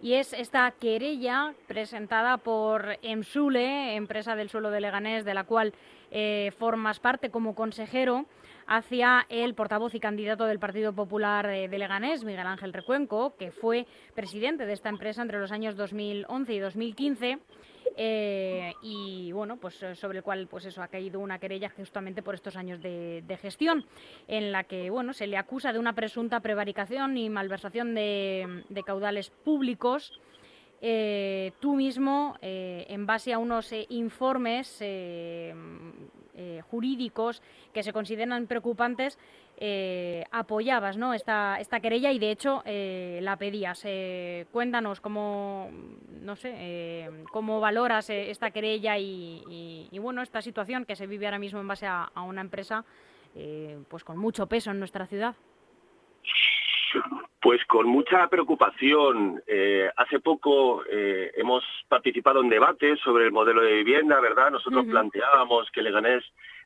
y es esta querella presentada por Emsule, empresa del suelo de Leganés, de la cual eh, formas parte como consejero, hacia el portavoz y candidato del Partido Popular de Leganés, Miguel Ángel Recuenco, que fue presidente de esta empresa entre los años 2011 y 2015 eh, y bueno, pues eh, sobre el cual pues eso ha caído una querella justamente por estos años de, gestión, en la que bueno se le acusa de una presunta prevaricación y malversación de, caudales públicos. Eh, tú mismo, en base a unos informes jurídicos que se consideran preocupantes, eh, apoyabas ¿no? esta, esta querella y de hecho eh, la pedías. Eh, cuéntanos cómo, no sé, cómo valoras esta querella y, bueno, esta situación que se vive ahora mismo en base a, una empresa pues con mucho peso en nuestra ciudad. Pues con mucha preocupación. hace poco hemos participado en debates sobre el modelo de vivienda, ¿verdad? Nosotros planteábamos que Leganés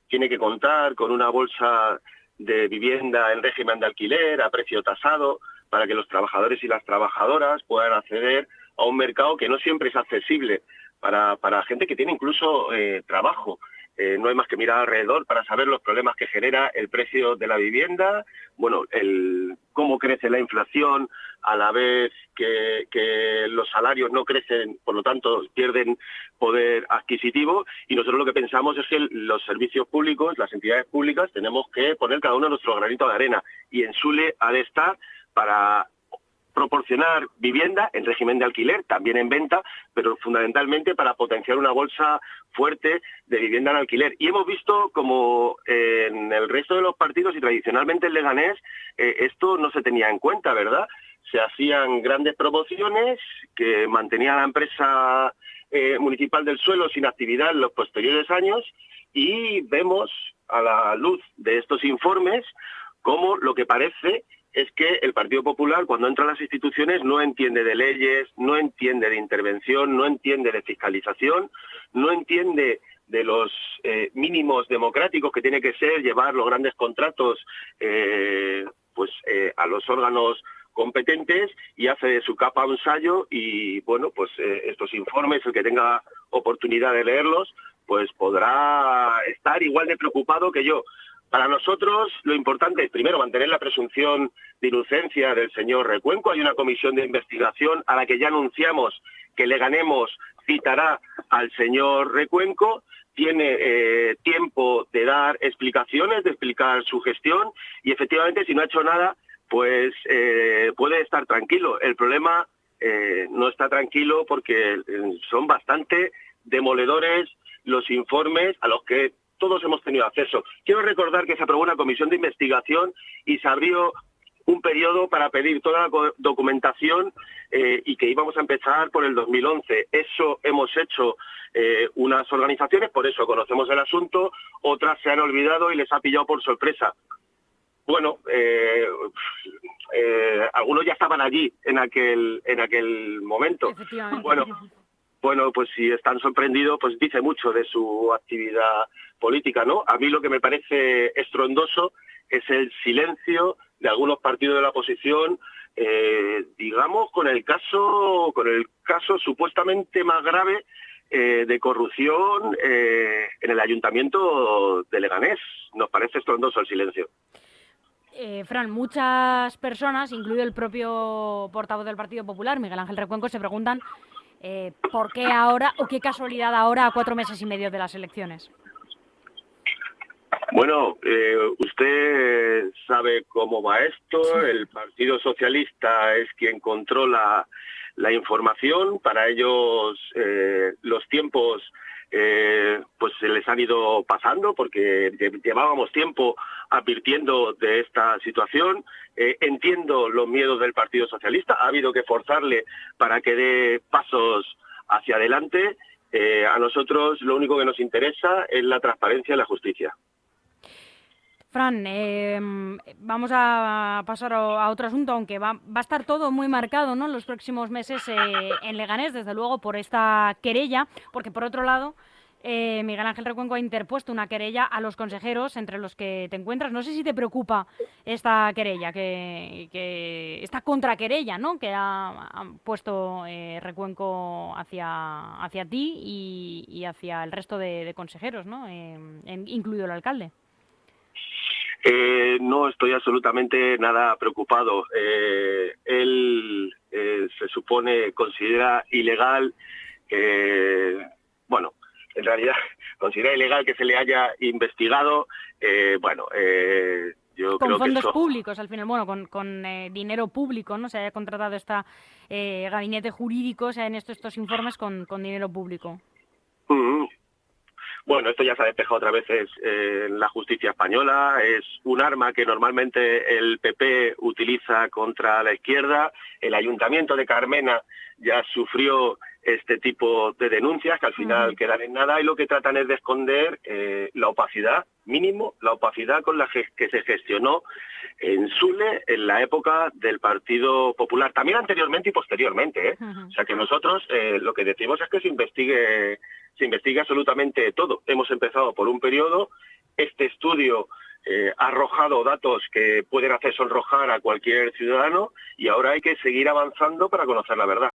tiene que contar con una bolsa de vivienda en régimen de alquiler a precio tasado para que los trabajadores y las trabajadoras puedan acceder a un mercado que no siempre es accesible para, para gente que tiene incluso eh, trabajo. Eh, no hay más que mirar alrededor para saber los problemas que genera el precio de la vivienda, bueno, el, cómo crece la inflación a la vez que, los salarios no crecen, por lo tanto pierden poder adquisitivo y nosotros lo que pensamos es que los servicios públicos, las entidades públicas, tenemos que poner cada uno nuestro granito de arena y en Sule ha de estar para proporcionar vivienda en régimen de alquiler, también en venta, pero fundamentalmente para potenciar una bolsa fuerte de vivienda en alquiler. Y hemos visto como en el resto de los partidos y tradicionalmente en Leganés eh, esto no se tenía en cuenta, ¿verdad? Se hacían grandes promociones que mantenía la empresa eh, municipal del suelo sin actividad en los posteriores años y vemos a la luz de estos informes cómo lo que parece es que el Partido Popular cuando entra a las instituciones no entiende de leyes, no entiende de intervención, no entiende de fiscalización, no entiende de los eh, mínimos democráticos que tiene que ser llevar los grandes contratos eh, pues eh, a los órganos competentes y hace de su capa un ensayo y bueno pues estos informes el que tenga oportunidad de leerlos pues podrá estar igual de preocupado que yo para nosotros lo importante es primero mantener la presunción de inocencia del señor Recuenco. Hay una comisión de investigación a la que ya anunciamos que le ganemos citará al señor Recuenco. Tiene eh, tiempo de dar explicaciones, de explicar su gestión y efectivamente si no ha hecho nada, pues eh, puede estar tranquilo. El problema eh, no está tranquilo porque son bastante demoledores los informes a los que todos hemos tenido acceso. Quiero recordar que se aprobó una comisión de investigación y se abrió un periodo para pedir toda la documentación eh, y que íbamos a empezar por el 2011. Eso hemos hecho eh, unas organizaciones, por eso conocemos el asunto, otras se han olvidado y les ha pillado por sorpresa. Bueno, eh, algunos ya estaban allí en aquel en aquel momento. Bueno, bueno, pues si están sorprendidos, pues dice mucho de su actividad política, ¿no? A mí lo que me parece estrondoso es el silencio de algunos partidos de la oposición, eh, digamos, con el caso, con el caso supuestamente más grave eh, de corrupción eh, en el ayuntamiento de Leganés. Nos parece estrondoso el silencio. Fran, muchas personas, incluido el propio portavoz del Partido Popular, Miguel Ángel Recuenco, se preguntan eh, ¿Por qué ahora o qué casualidad ahora a cuatro meses y medio de las elecciones? Bueno, eh, usted sabe cómo va esto. El Partido Socialista es quien controla la información. Para ellos eh, los tiempos eh, se les han ido pasando porque llevábamos tiempo advirtiendo de esta situación. Eh, entiendo los miedos del Partido Socialista, ha habido que forzarle para que dé pasos hacia adelante. Eh, a nosotros lo único que nos interesa es la transparencia y la justicia. Fran, em, vamos a pasar a otro asunto, aunque va, va, a estar todo muy marcado ¿no? en los próximos meses eh, en Leganés, desde luego, por esta querella, porque por otro lado, eh, Miguel Ángel Recuenco ha interpuesto una querella a los consejeros entre los que te encuentras. No sé si te preocupa esta querella, que, esta contraquerella ¿no? que ha, puesto eh, Recuenco hacia, hacia ti y, hacia el resto de, consejeros, ¿no? Eh, incluido el alcalde. no estoy absolutamente nada preocupado. él se supone, considera ilegal, bueno, en realidad considera ilegal que se le haya investigado, eh, bueno, eh, yo con creo fondos que públicos al final, bueno, con, con eh, dinero público, ¿no? Se haya contratado esta gabinete jurídico, o sea, en estos, estos informes con, con dinero público. Bueno, esto ya se ha despejado otra vez en la justicia española, es un arma que normalmente el PP utiliza contra la izquierda, el ayuntamiento de Carmena ya sufrió este tipo de denuncias que al final quedan en nada y lo que tratan es de esconder eh, la opacidad, mínimo, la opacidad con la que se gestionó en Sule en la época del Partido Popular, también anteriormente y posteriormente. ¿eh? O sea que nosotros eh, lo que decimos es que se investigue, se investigue absolutamente todo. Hemos empezado por un periodo, este estudio ha arrojado datos que pueden hacer sonrojar a cualquier ciudadano y ahora hay que seguir avanzando para conocer la verdad.